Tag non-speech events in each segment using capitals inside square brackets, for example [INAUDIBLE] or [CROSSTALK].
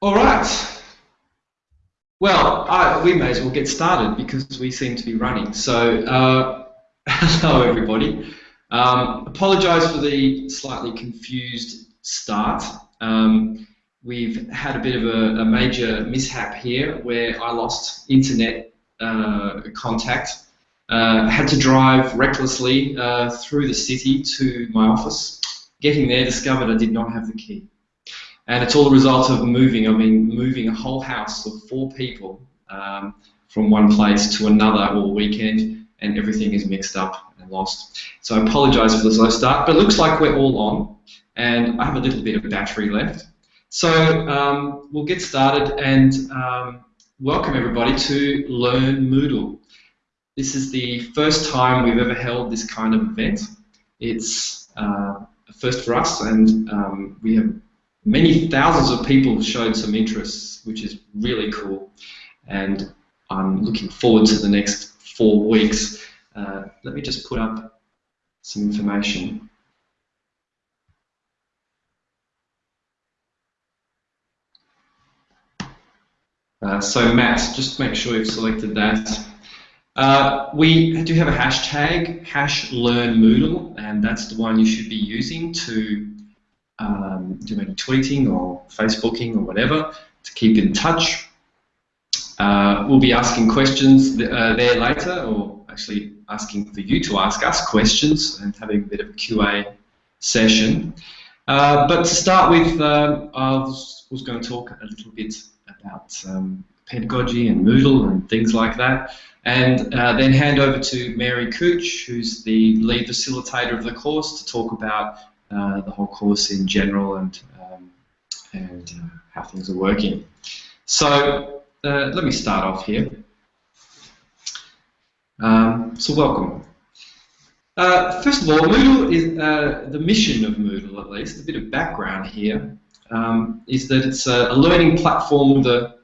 All right. Well, I, we may as well get started because we seem to be running. So, uh, [LAUGHS] hello everybody. Um, apologise for the slightly confused start. Um, we've had a bit of a, a, major mishap here where I lost internet uh, contact. Uh, had to drive recklessly uh, through the city to my office. Getting there, discovered I did not have the key. And it's all the result of moving. I mean, moving a whole house of four people um, from one place to another all weekend, and everything is mixed up and lost. So I apologise for the slow start, but it looks like we're all on, and I have a little bit of battery left. So um, we'll get started and um, welcome everybody to Learn Moodle. This is the first time we've ever held this kind of event. It's uh, a first for us, and um, we have many thousands of people showed some interest, which is really cool. And I'm looking forward to the next four weeks. Uh, let me just put up some information. Uh, so Matt, just make sure you've selected that. Uh, we do have a hashtag, hash learn Moodle, and that's the one you should be using to um, do any tweeting or Facebooking or whatever to keep in touch. Uh, we'll be asking questions th uh, there later, or actually asking for you to ask us questions and having a bit of a QA session. Uh, but to start with, um, I was, was, going to talk a little bit about um, pedagogy and Moodle and things like that, and uh, then hand over to Mary Cooch, who's the lead facilitator of the course, to talk about uh, the whole course in general and um, and uh, how things are working. So uh, let me start off here. Um, so welcome. Uh, first of all, Moodle is uh, the mission of Moodle, at least a bit of background here, um, is that it's a, a learning platform with the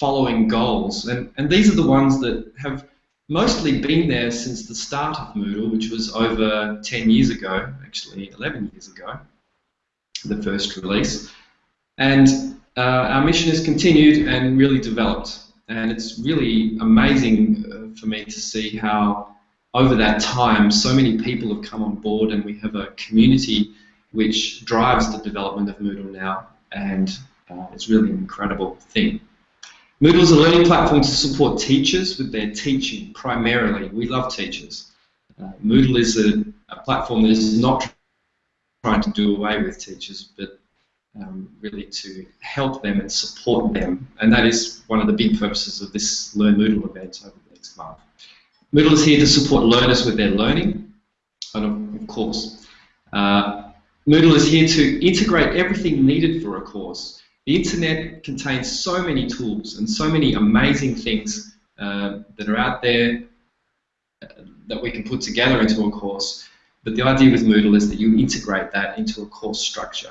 following goals, and and these are the ones that have mostly been there since the start of Moodle, which was over 10 years ago, actually 11 years ago, the first release. And uh, our mission has continued and really developed. And it's really amazing uh, for me to see how over that time so many people have come on board and we have a community which drives the development of Moodle now and uh, it's really an incredible thing. Moodle is a learning platform to support teachers with their teaching primarily. We love teachers. Uh, Moodle is a, a, platform that is not trying to do away with teachers, but um, really to help them and support them. And that is one of the big purposes of this Learn Moodle event over the next month. Moodle is here to support learners with their learning, and of course, uh, Moodle is here to integrate everything needed for a course the internet contains so many tools and so many amazing things uh, that are out there uh, that we can put together into a course. But the idea with Moodle is that you integrate that into a course structure.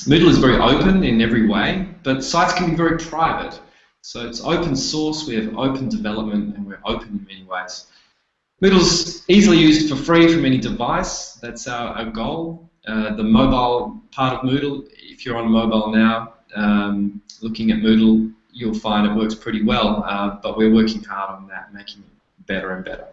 Moodle is very open in every way, but sites can be very private. So it's open source, we have open development, and we're open in many ways. Moodle's easily used for free from any device. That's our, our goal. Uh, the mobile part of Moodle, if you're on mobile now, um, looking at Moodle, you'll find it works pretty well, uh, but we're working hard on that, making it better and better.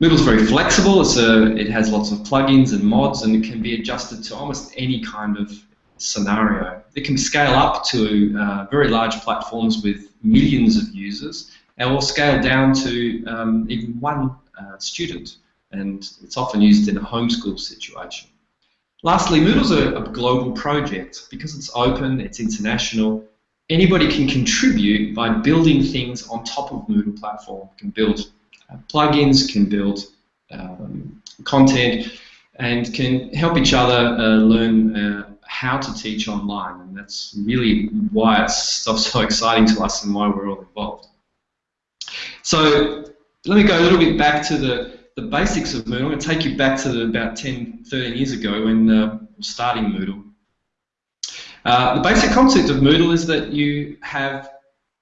Moodle's very flexible, a, it has lots of plugins and mods, and it can be adjusted to almost any kind of scenario. It can scale up to uh, very large platforms with millions of users, and will scale down to um, even one uh, student, and it's often used in a homeschool situation. Lastly, Moodle's a, a global project. Because it's open, it's international, anybody can contribute by building things on top of Moodle platform. Can build uh, plugins, can build um, content, and can help each other uh, learn uh, how to teach online. And that's really why it's so, so exciting to us and why we're all involved. So let me go a little bit back to the the basics of Moodle. I'm going to take you back to about 10, 13 years ago when uh, starting Moodle. Uh, the basic concept of Moodle is that you have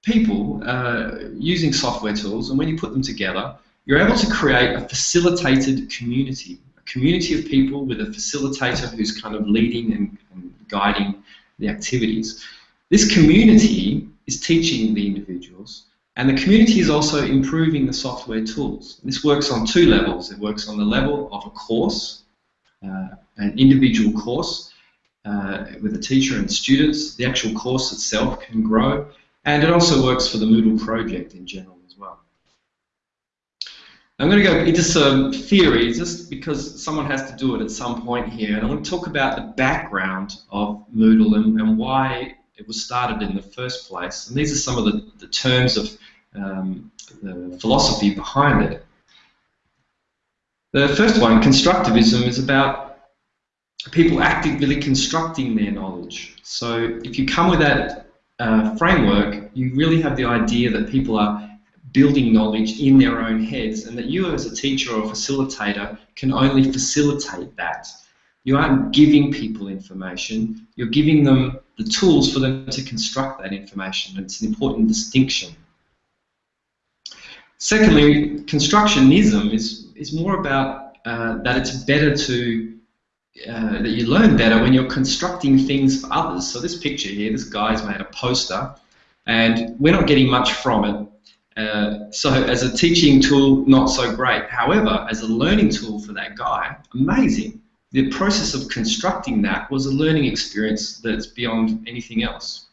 people uh, using software tools, and when you put them together, you're able to create a facilitated community, a community of people with a facilitator who's kind of leading and, and guiding the activities. This community is teaching the individuals, and the community is also improving the software tools. This works on two levels. It works on the level of a course, uh, an individual course, uh, with a teacher and students. The actual course itself can grow, and it also works for the Moodle project in general as well. I'm going to go into some theories just because someone has to do it at some point here, and I want to talk about the background of Moodle and, and why it was started in the first place. And these are some of the, the terms of um, the philosophy behind it. The first one, constructivism, is about people actively constructing their knowledge. So if you come with that uh, framework, you really have the idea that people are building knowledge in their own heads and that you as a teacher or facilitator can only facilitate that. You aren't giving people information, you're giving them the tools for them to construct that information. It's an important distinction. Secondly, constructionism is, is more about uh, that it's better to, uh, that you learn better when you're constructing things for others. So this picture here, this guy's made a poster and we're not getting much from it. Uh, so as a teaching tool, not so great. However, as a learning tool for that guy, amazing. The process of constructing that was a learning experience that's beyond anything else.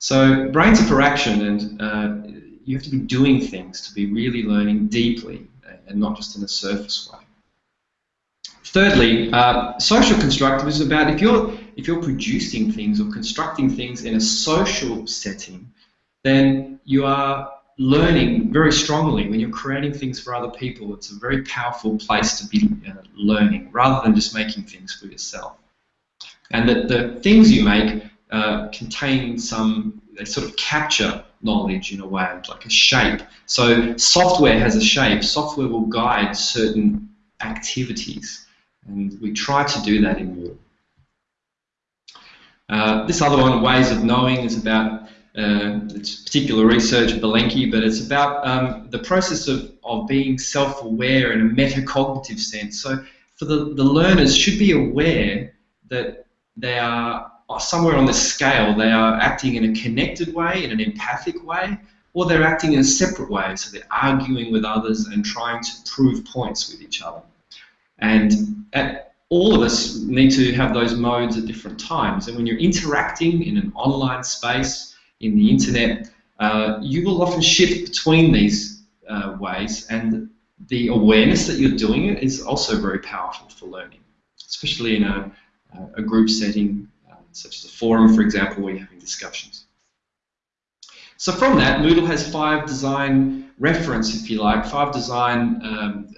So brains are for action, and uh, you have to be doing things to be really learning deeply and not just in a surface way. Thirdly, uh, social constructivism is about if you're if you're producing things or constructing things in a social setting, then you are learning very strongly when you're creating things for other people. It's a very powerful place to be uh, learning rather than just making things for yourself. And that the things you make uh, contain some, they sort of capture knowledge in a way, like a shape. So software has a shape. Software will guide certain activities. And we try to do that in Moodle. Uh, this other one, Ways of Knowing, is about uh, it's particular research, Belenky, but it's about um, the process of, of being self-aware in a metacognitive sense. So for the, the learners should be aware that they are somewhere on the scale, they are acting in a connected way, in an empathic way, or they're acting in a separate way, so they're arguing with others and trying to prove points with each other. And at, all of us need to have those modes at different times. And when you're interacting in an online space, in the internet, uh, you will often shift between these uh, ways, and the awareness that you're doing it is also very powerful for learning, especially in a, a group setting, uh, such as a forum, for example, where you're having discussions. So from that, Moodle has five design reference, if you like, five design um,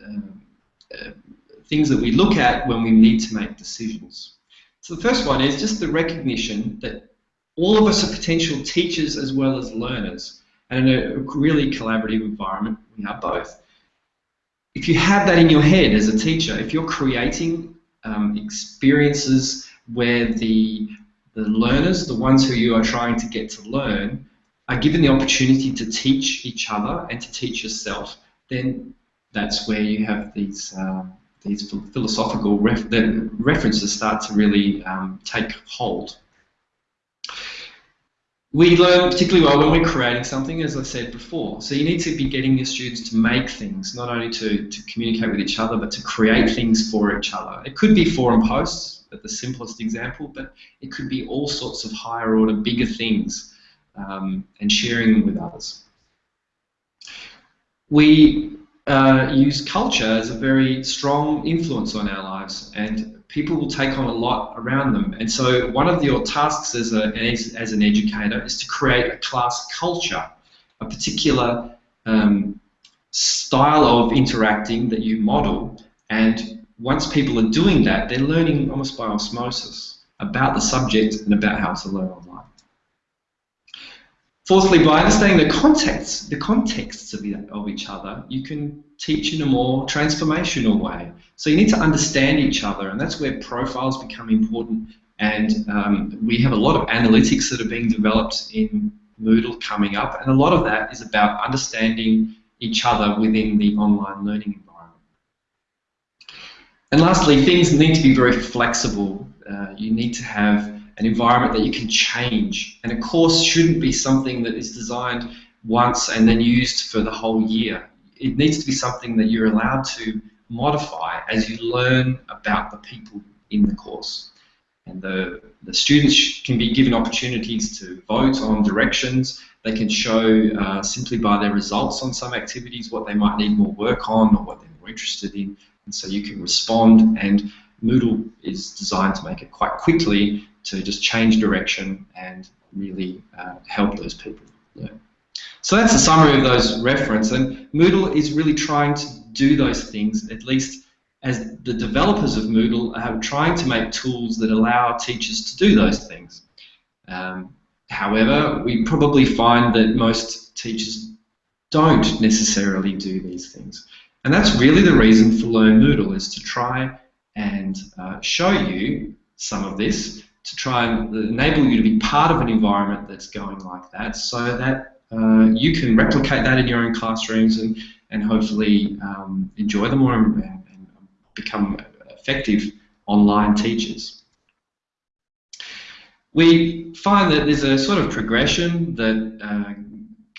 uh, uh, things that we look at when we need to make decisions. So the first one is just the recognition that all of us are potential teachers as well as learners. And in a really collaborative environment, we are both. If you have that in your head as a teacher, if you're creating um, experiences where the, the learners, the ones who you are trying to get to learn, are given the opportunity to teach each other and to teach yourself, then that's where you have these um, these philosophical ref references start to really um, take hold we learn particularly well when we're creating something, as I said before. So you need to be getting your students to make things, not only to, to communicate with each other, but to create things for each other. It could be forum posts, at the simplest example, but it could be all sorts of higher order, bigger things, um, and sharing them with others. We uh, use culture as a very strong influence on our lives, and people will take on a lot around them. And so one of your tasks as, a, as, an educator is to create a class culture, a particular um, style of interacting that you model. And once people are doing that, they're learning almost by osmosis about the subject and about how to learn online. Fourthly, by understanding the context, the contexts of, the, of each other, you can teach in a more transformational way. So you need to understand each other, and that's where profiles become important. And um, we have a lot of analytics that are being developed in Moodle coming up, and a lot of that is about understanding each other within the online learning environment. And lastly, things need to be very flexible. Uh, you need to have an environment that you can change. And a course shouldn't be something that is designed once and then used for the whole year. It needs to be something that you're allowed to modify as you learn about the people in the course. And the, the students can be given opportunities to vote on directions. They can show uh, simply by their results on some activities what they might need more work on or what they're more interested in. And so you can respond and Moodle is designed to make it quite quickly to just change direction and really uh, help those people learn. So that's a summary of those reference and Moodle is really trying to do those things at least as the developers of Moodle are trying to make tools that allow teachers to do those things. Um, however, we probably find that most teachers don't necessarily do these things. And that's really the reason for Learn Moodle is to try and uh, show you some of this, to try and enable you to be part of an environment that's going like that so that uh, you can replicate that in your own classrooms and, and hopefully um, enjoy them more and, and become effective online teachers. We find that there's a sort of progression that uh,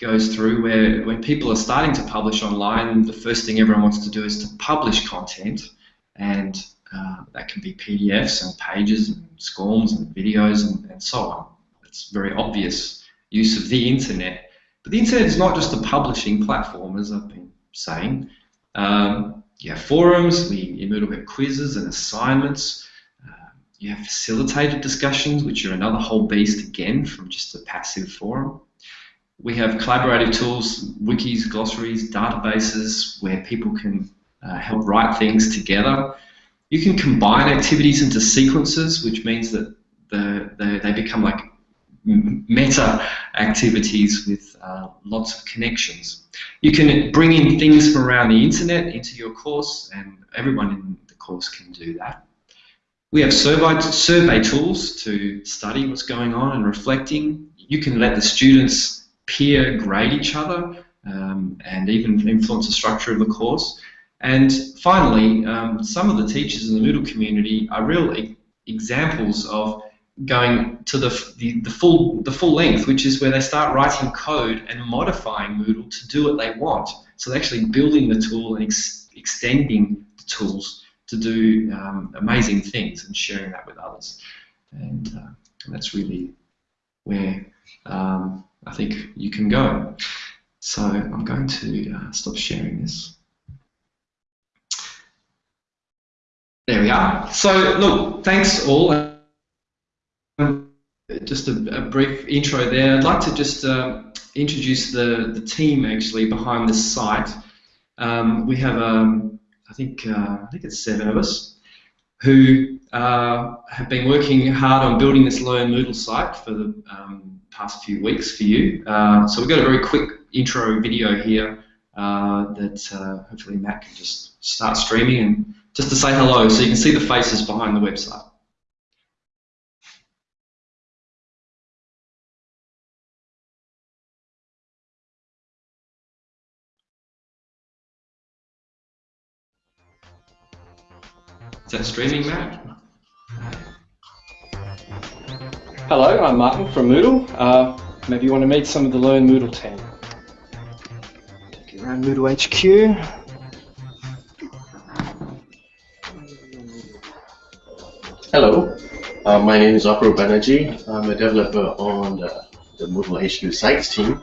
goes through where when people are starting to publish online, the first thing everyone wants to do is to publish content and uh, that can be PDFs and pages and SCORMs and videos and, and so on. It's very obvious use of the internet. But the internet is not just a publishing platform, as I've been saying. Um, you have forums, we, in Moodle we have quizzes and assignments. Uh, you have facilitated discussions, which are another whole beast again from just a passive forum. We have collaborative tools, wikis, glossaries, databases, where people can uh, help write things together. You can combine activities into sequences, which means that the, the, they become like meta activities with uh, lots of connections. You can bring in things from around the internet into your course, and everyone in the course can do that. We have survey, survey tools to study what's going on and reflecting. You can let the students peer grade each other um, and even influence the structure of the course. And finally, um, some of the teachers in the Moodle community are real e examples of going to the, the, the, full the full length, which is where they start writing code and modifying Moodle to do what they want. So they're actually building the tool and ex extending the tools to do um, amazing things and sharing that with others. And uh, that's really where um, I think you can go. So I'm going to uh, stop sharing this. There we are. So look, thanks all. Just a, a brief intro there. I'd like to just uh, introduce the, the team actually behind this site. Um, we have, um, I think, uh, I think it's seven of us who uh, have been working hard on building this Learn Moodle site for the um, past few weeks for you. Uh, so we've got a very quick intro video here uh, that uh, hopefully Matt can just start streaming and just to say hello so you can see the faces behind the website. Is that streaming, Matt? Hello, I'm Martin from Moodle. Uh, maybe you want to meet some of the Learn Moodle team. Take you around Moodle HQ. Hello, uh, my name is Aparup Banerjee. I'm a developer on the, the Moodle HQ Sites team,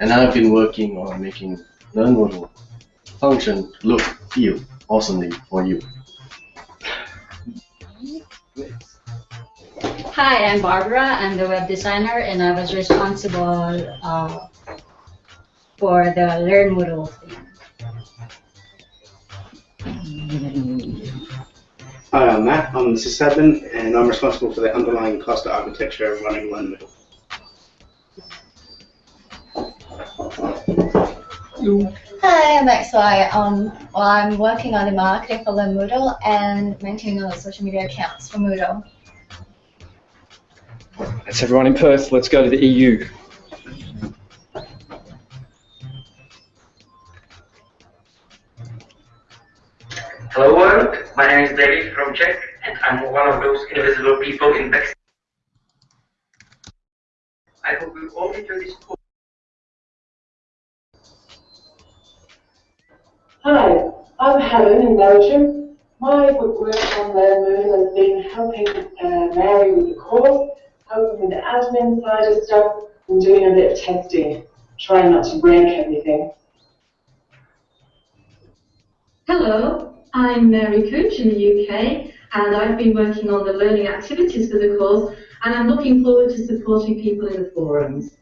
and I've been working on making Learn Moodle function look, feel awesomely for you. Hi, I'm Barbara. I'm the web designer, and I was responsible uh, for the Learn Moodle thing. Hi, I'm Matt. I'm the sysadmin, and I'm responsible for the underlying cluster architecture of running Learn Moodle. Hi, I'm XY. Um, well, I'm working on the marketing for Learn Moodle and maintaining all the social media accounts for Moodle. That's everyone in Perth. Let's go to the EU. Hello world, my name is David from Czech and I'm one of those invisible people in backstage. I hope you all enjoy this course. Hi, I'm Helen in Belgium. My work on the moon has been helping uh, Mary with the course, helping the admin side of stuff, and doing a bit of testing, trying not to break anything. Hello, I'm Mary Cooch in the UK, and I've been working on the learning activities for the course, and I'm looking forward to supporting people in the forums.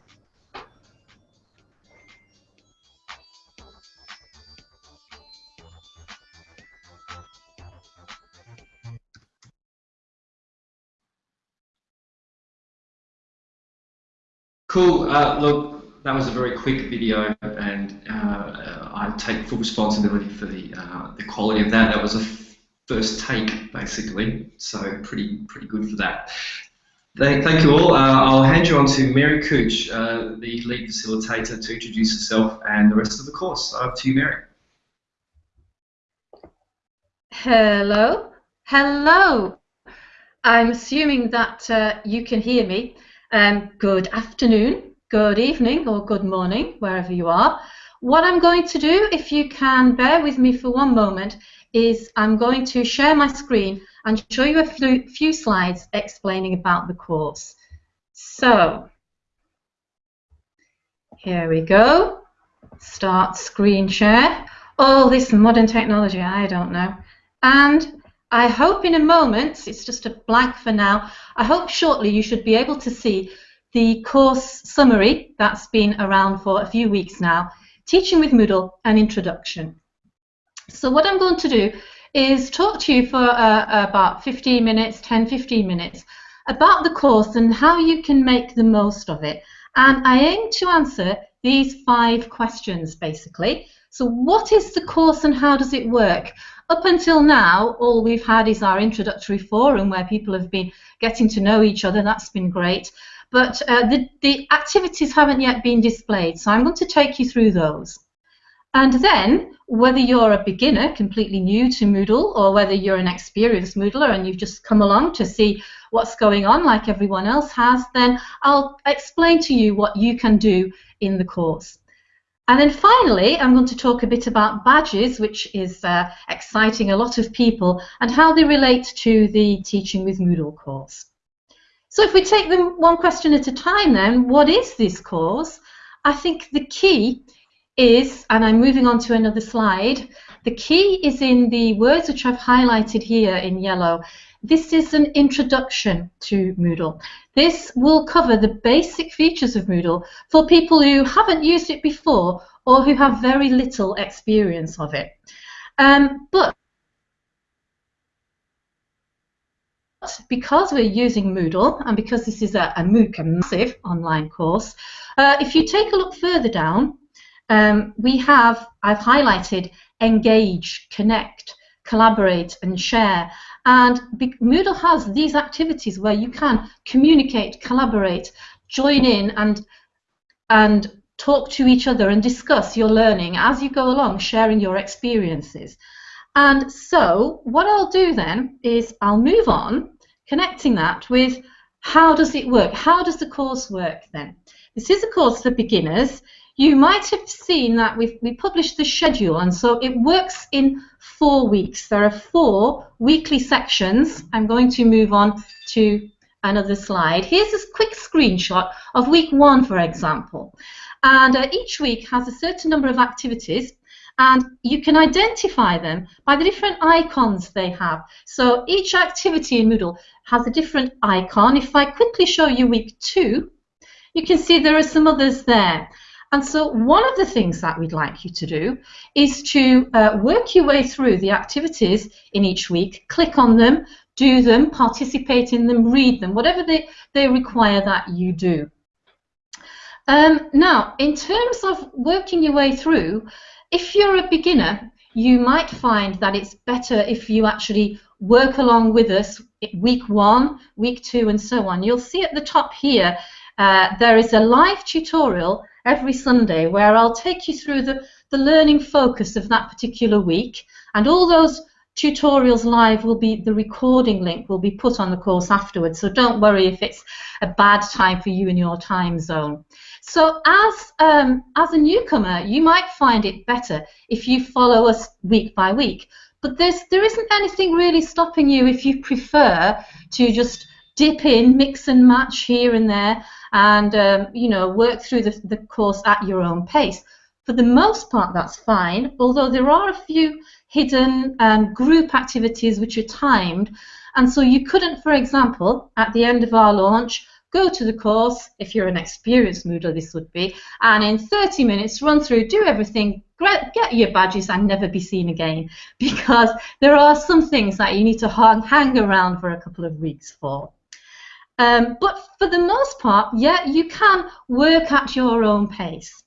Cool. Uh, look, that was a very quick video, and uh, I take full responsibility for the uh, the quality of that. That was a first take, basically, so pretty pretty good for that. Thank, thank you all. Uh, I'll hand you on to Mary Cooch, uh, the lead facilitator, to introduce herself and the rest of the course. Over to you, Mary. Hello. Hello. I'm assuming that uh, you can hear me. Um, good afternoon, good evening, or good morning, wherever you are. What I'm going to do, if you can bear with me for one moment, is I'm going to share my screen and show you a few, few slides explaining about the course. So, here we go. Start screen share. All this modern technology, I don't know. And I hope in a moment, it's just a blank for now, I hope shortly you should be able to see the course summary that's been around for a few weeks now, Teaching with Moodle, an introduction. So what I'm going to do is talk to you for uh, about 15 minutes, 10, 15 minutes, about the course and how you can make the most of it. And I aim to answer these five questions, basically. So what is the course and how does it work? Up until now, all we've had is our introductory forum where people have been getting to know each other. That's been great. But uh, the, the activities haven't yet been displayed, so I'm going to take you through those. And then, whether you're a beginner, completely new to Moodle, or whether you're an experienced Moodler and you've just come along to see what's going on like everyone else has, then I'll explain to you what you can do in the course. And then finally, I'm going to talk a bit about badges, which is uh, exciting a lot of people, and how they relate to the Teaching with Moodle course. So if we take them one question at a time then, what is this course? I think the key is, and I'm moving on to another slide, the key is in the words which I've highlighted here in yellow. This is an introduction to Moodle. This will cover the basic features of Moodle for people who haven't used it before or who have very little experience of it. Um, but because we're using Moodle and because this is a, a MOOC, a massive online course, uh, if you take a look further down, um, we have, I've highlighted engage, connect, collaborate and share. And Moodle has these activities where you can communicate, collaborate, join in and, and talk to each other and discuss your learning as you go along, sharing your experiences. And so what I'll do then is I'll move on, connecting that with how does it work? How does the course work then? This is a course for beginners. You might have seen that we've we published the schedule, and so it works in four weeks. There are four weekly sections. I'm going to move on to another slide. Here's a quick screenshot of week one, for example. And uh, each week has a certain number of activities and you can identify them by the different icons they have. So each activity in Moodle has a different icon. If I quickly show you week two, you can see there are some others there. And so one of the things that we'd like you to do is to uh, work your way through the activities in each week, click on them, do them, participate in them, read them, whatever they, they require that you do. Um, now, in terms of working your way through, if you're a beginner, you might find that it's better if you actually work along with us week one, week two, and so on. You'll see at the top here uh, there is a live tutorial every Sunday where I'll take you through the, the learning focus of that particular week and all those tutorials live will be the recording link will be put on the course afterwards. So don't worry if it's a bad time for you in your time zone. So as um, as a newcomer, you might find it better if you follow us week by week. But there's there isn't anything really stopping you if you prefer to just dip in, mix and match here and there, and um, you know work through the, the course at your own pace. For the most part, that's fine. Although there are a few hidden um, group activities which are timed, and so you couldn't, for example, at the end of our launch, go to the course, if you're an experienced Moodle this would be, and in 30 minutes run through, do everything, get your badges and never be seen again [LAUGHS] because there are some things that you need to hang, hang around for a couple of weeks for. Um, but for the most part, yeah, you can work at your own pace.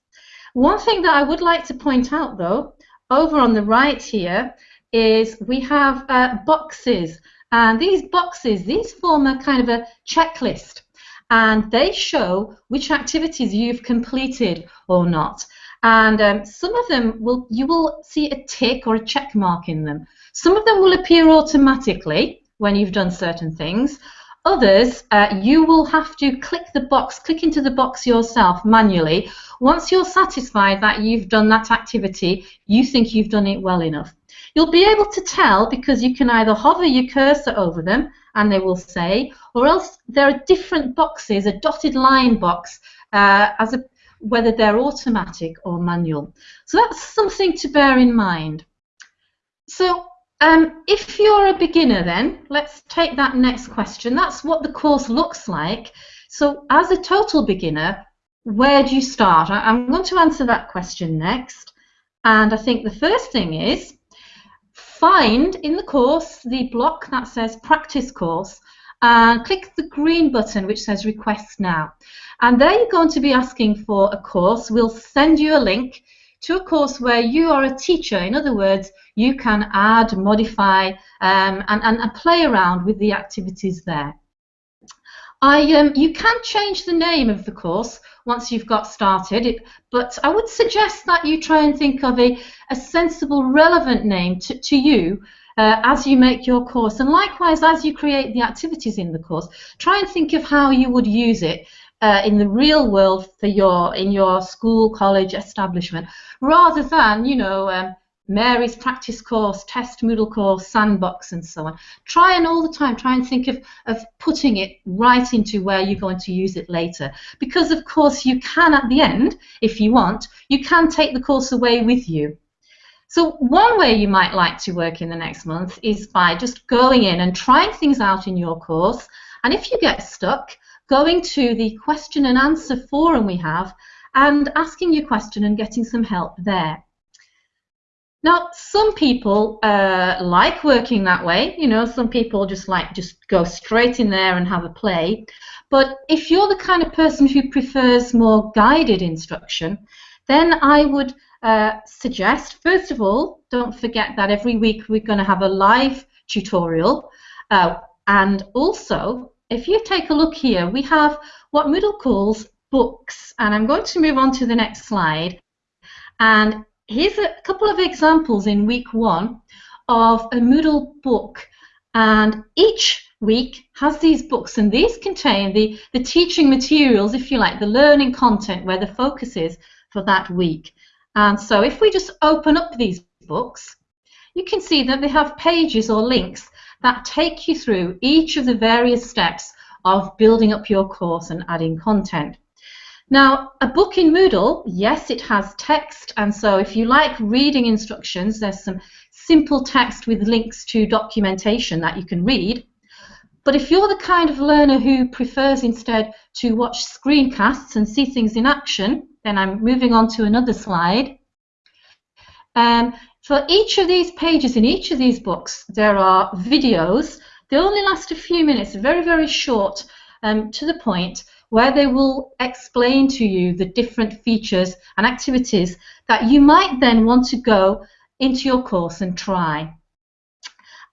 One thing that I would like to point out, though, over on the right here, is we have uh, boxes. And these boxes, these form a kind of a checklist. And they show which activities you've completed or not. And um, some of them will you will see a tick or a check mark in them. Some of them will appear automatically when you've done certain things. Others, uh, you will have to click the box, click into the box yourself manually. Once you're satisfied that you've done that activity, you think you've done it well enough. You'll be able to tell because you can either hover your cursor over them and they will say, or else there are different boxes, a dotted line box, uh, as a, whether they're automatic or manual. So that's something to bear in mind. So um, if you're a beginner then, let's take that next question. That's what the course looks like. So as a total beginner, where do you start? I'm going to answer that question next. And I think the first thing is find in the course the block that says practice course and click the green button which says request now. And there you're going to be asking for a course. We'll send you a link to a course where you are a teacher. In other words, you can add, modify, um, and, and, and, play around with the activities there. I, um, you can change the name of the course once you've got started, it, but I would suggest that you try and think of a, a sensible, relevant name to, to you uh, as you make your course. And likewise, as you create the activities in the course, try and think of how you would use it uh, in the real world for your in your school, college, establishment, rather than you know um, Mary's practice course, test Moodle course, sandbox, and so on. Try and all the time try and think of of putting it right into where you're going to use it later, because of course you can at the end, if you want, you can take the course away with you. So one way you might like to work in the next month is by just going in and trying things out in your course. And if you get stuck, going to the question and answer forum we have and asking your question and getting some help there. Now, some people uh, like working that way. You know, some people just like just go straight in there and have a play. But if you're the kind of person who prefers more guided instruction, then I would uh, suggest, first of all, don't forget that every week we're going to have a live tutorial. Uh, and also, if you take a look here, we have what Moodle calls books, and I'm going to move on to the next slide. And here's a couple of examples in week one of a Moodle book, and each week has these books, and these contain the, the teaching materials, if you like, the learning content where the focus is for that week. And so if we just open up these books, you can see that they have pages or links that take you through each of the various steps of building up your course and adding content. Now, a book in Moodle, yes, it has text, and so if you like reading instructions, there's some simple text with links to documentation that you can read. But if you're the kind of learner who prefers instead to watch screencasts and see things in action, then I'm moving on to another slide. Um, for each of these pages in each of these books, there are videos. They only last a few minutes, very, very short, um, to the point, where they will explain to you the different features and activities that you might then want to go into your course and try.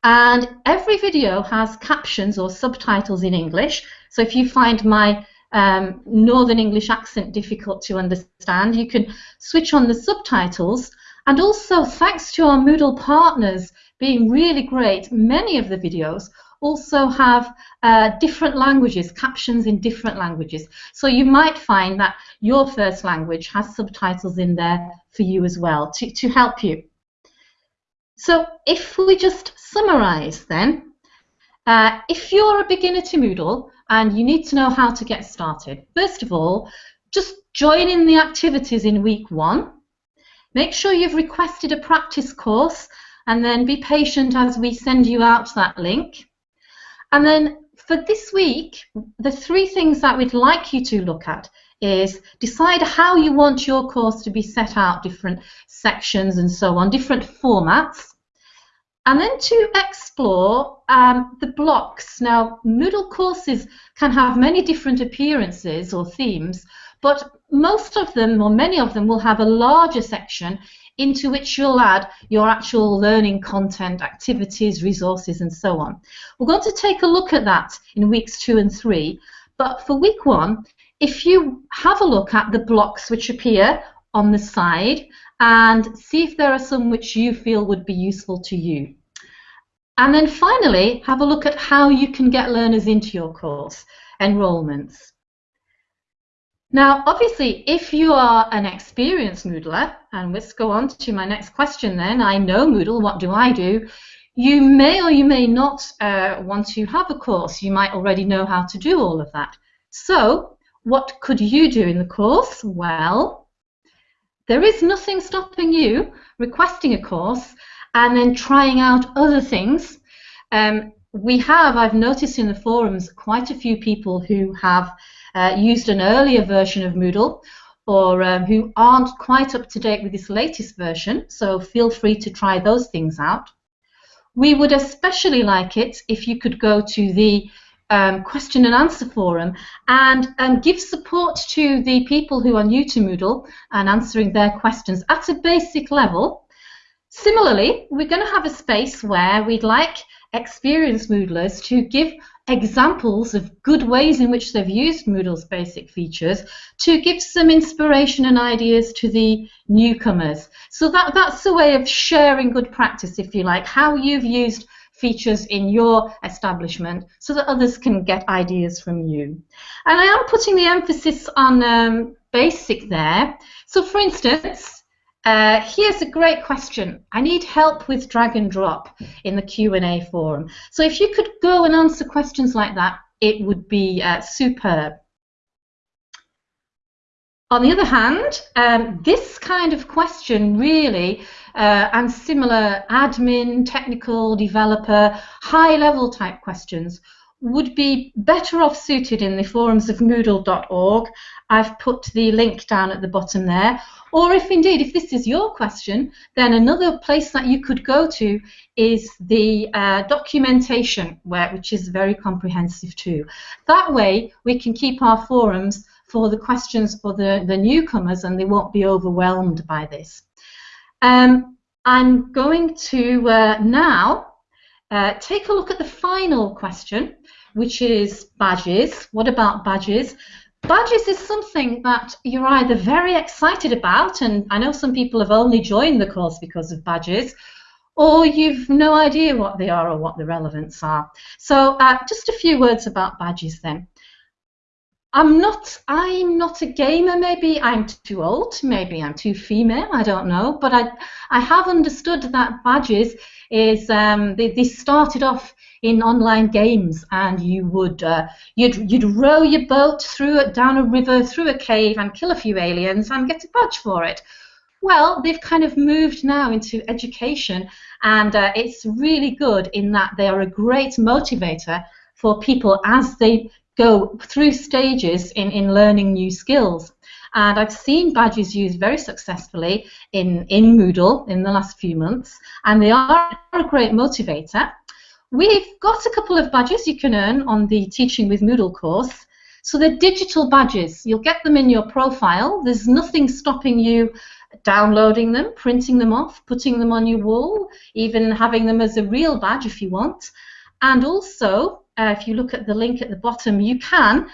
And every video has captions or subtitles in English. So if you find my um, Northern English accent difficult to understand, you can switch on the subtitles and also, thanks to our Moodle partners, being really great, many of the videos also have uh, different languages, captions in different languages. So you might find that your first language has subtitles in there for you as well to, to help you. So if we just summarize then, uh, if you're a beginner to Moodle and you need to know how to get started, first of all, just join in the activities in week one. Make sure you've requested a practice course and then be patient as we send you out that link. And then for this week, the three things that we'd like you to look at is decide how you want your course to be set out, different sections and so on, different formats. And then to explore um, the blocks. Now, Moodle courses can have many different appearances or themes, but most of them, or many of them, will have a larger section into which you'll add your actual learning content, activities, resources, and so on. We're going to take a look at that in weeks two and three, but for week one, if you have a look at the blocks which appear on the side and see if there are some which you feel would be useful to you. And then finally, have a look at how you can get learners into your course, enrolments. Now, obviously, if you are an experienced Moodler, and let's go on to my next question then, I know Moodle, what do I do? You may or you may not uh, want to have a course. You might already know how to do all of that. So, what could you do in the course? Well, there is nothing stopping you requesting a course and then trying out other things. Um, we have, I've noticed in the forums, quite a few people who have uh, used an earlier version of Moodle or um, who aren't quite up to date with this latest version, so feel free to try those things out. We would especially like it if you could go to the um, question and answer forum and um, give support to the people who are new to Moodle and answering their questions at a basic level. Similarly, we're going to have a space where we'd like experienced Moodlers to give examples of good ways in which they've used Moodle's basic features to give some inspiration and ideas to the newcomers. So that, that's a way of sharing good practice, if you like, how you've used features in your establishment so that others can get ideas from you. And I am putting the emphasis on um, basic there. So for instance, uh, here's a great question. I need help with drag and drop in the Q&A forum. So if you could go and answer questions like that, it would be uh, superb. On the other hand, um, this kind of question really, uh, and similar admin, technical, developer, high-level type questions would be better off suited in the forums of moodle.org. I've put the link down at the bottom there. Or if indeed, if this is your question, then another place that you could go to is the uh, documentation, where, which is very comprehensive too. That way, we can keep our forums for the questions for the, the newcomers and they won't be overwhelmed by this. Um, I'm going to uh, now uh, take a look at the final question, which is badges. What about badges? Badges is something that you're either very excited about, and I know some people have only joined the course because of badges, or you've no idea what they are or what the relevance are. So uh, just a few words about badges then. I'm not I'm not a gamer maybe. I'm too old maybe I'm too female I don't know. But I I have understood that badges is um, they, they started off in online games and you would uh, you'd you'd row your boat through it down a river through a cave and kill a few aliens and get a badge for it. Well they've kind of moved now into education and uh, it's really good in that they are a great motivator for people as they go through stages in, in learning new skills. And I've seen badges used very successfully in, in Moodle in the last few months, and they are a great motivator. We've got a couple of badges you can earn on the Teaching with Moodle course. So they're digital badges. You'll get them in your profile. There's nothing stopping you downloading them, printing them off, putting them on your wall, even having them as a real badge if you want. And also, uh, if you look at the link at the bottom, you can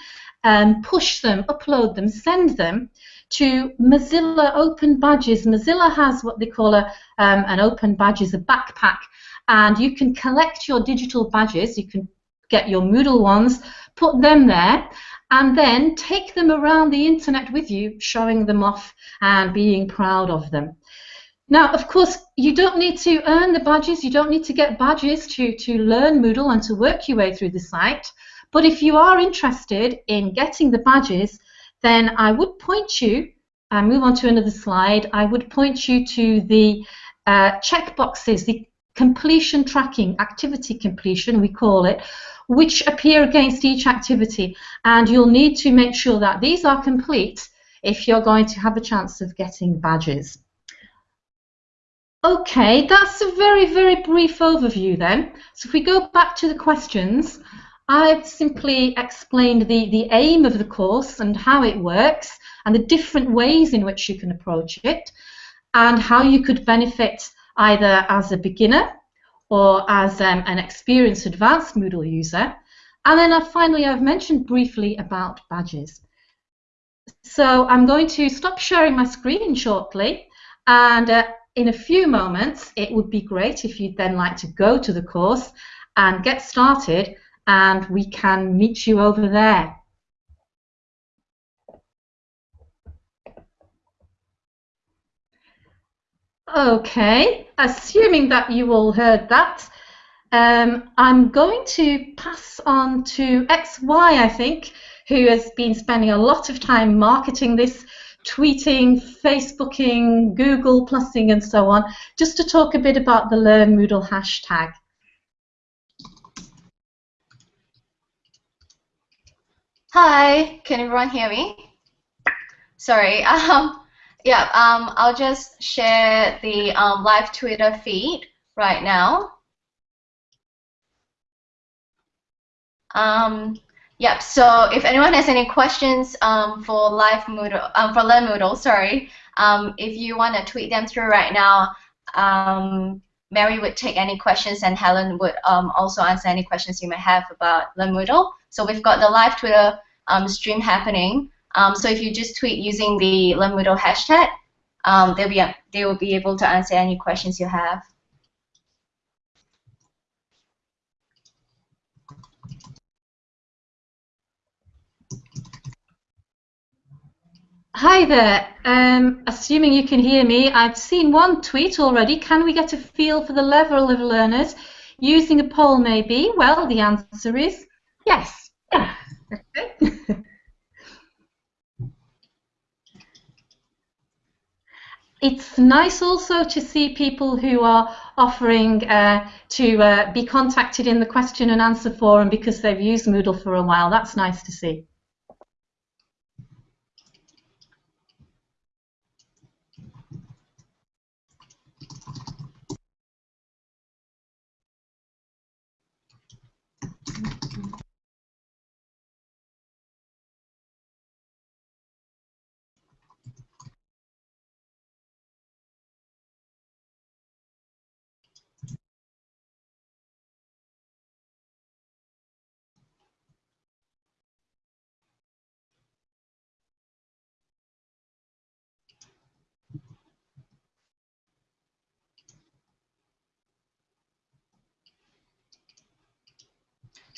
um, push them, upload them, send them to Mozilla Open Badges. Mozilla has what they call a, um, an Open Badges, a backpack, and you can collect your digital badges. You can get your Moodle ones, put them there, and then take them around the internet with you, showing them off and being proud of them. Now, of course, you don't need to earn the badges, you don't need to get badges to, to learn Moodle and to work your way through the site. But if you are interested in getting the badges, then I would point you, I move on to another slide, I would point you to the uh, checkboxes, the completion tracking, activity completion, we call it, which appear against each activity. And you'll need to make sure that these are complete if you're going to have a chance of getting badges. Okay, that's a very, very brief overview then. So if we go back to the questions, I've simply explained the, the aim of the course and how it works and the different ways in which you can approach it and how you could benefit either as a beginner or as um, an experienced advanced Moodle user. And then uh, finally, I've mentioned briefly about badges. So I'm going to stop sharing my screen shortly and uh, in a few moments it would be great if you'd then like to go to the course and get started and we can meet you over there. Okay, assuming that you all heard that, um, I'm going to pass on to XY, I think, who has been spending a lot of time marketing this, tweeting, Facebooking, Google Plusing, and so on, just to talk a bit about the Learn Moodle hashtag. Hi, can everyone hear me? Sorry. [LAUGHS] Um, yeah, um, I'll just share the um, live Twitter feed right now. Um, yep, so if anyone has any questions um, for live Moodle, um, for Learn Moodle, sorry, um, if you want to tweet them through right now, um, Mary would take any questions and Helen would um, also answer any questions you may have about Learn Moodle. So we've got the live Twitter um, stream happening. So if you just tweet using the Learn Moodle hashtag, they'll be they will be able to answer any questions you have. Hi there. Um, assuming you can hear me, I've seen one tweet already. Can we get a feel for the level of learners using a poll? Maybe. Well, the answer is yes. Yeah. [LAUGHS] it's nice also to see people who are offering uh, to uh, be contacted in the question and answer forum because they've used Moodle for a while. That's nice to see.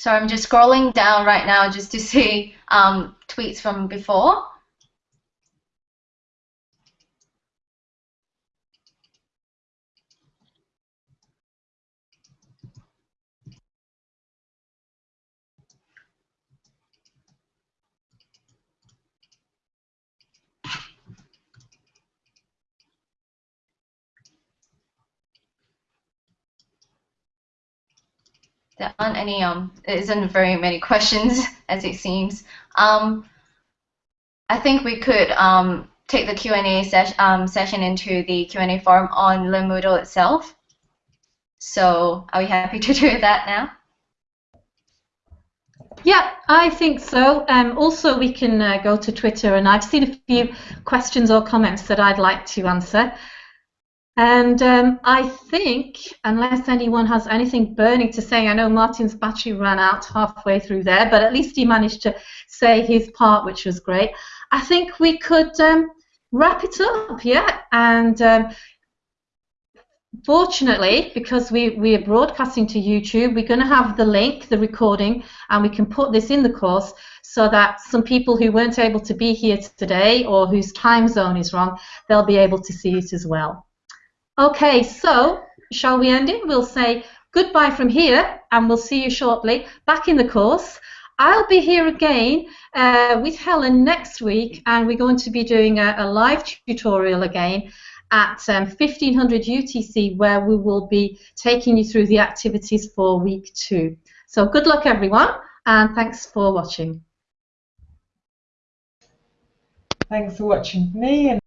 So I'm just scrolling down right now just to see um, tweets from before. There aren't any um there isn't very many questions [LAUGHS] as it seems um I think we could um take the Q&A um, session into the Q&A forum on Learn Moodle itself so are we happy [LAUGHS] to do that now yeah, I think so. Um, also, we can uh, go to Twitter, and I've seen a few questions or comments that I'd like to answer. And um, I think, unless anyone has anything burning to say, I know Martin's battery ran out halfway through there, but at least he managed to say his part, which was great. I think we could um, wrap it up, yeah, and um, fortunately, because we, we are broadcasting to YouTube, we're going to have the link, the recording, and we can put this in the course so that some people who weren't able to be here today or whose time zone is wrong, they'll be able to see it as well. Okay, so shall we end it? We'll say goodbye from here, and we'll see you shortly back in the course. I'll be here again uh, with Helen next week, and we're going to be doing a, a live tutorial again at um, 1500 UTC, where we will be taking you through the activities for week two. So good luck, everyone, and thanks for watching. Thanks for watching me and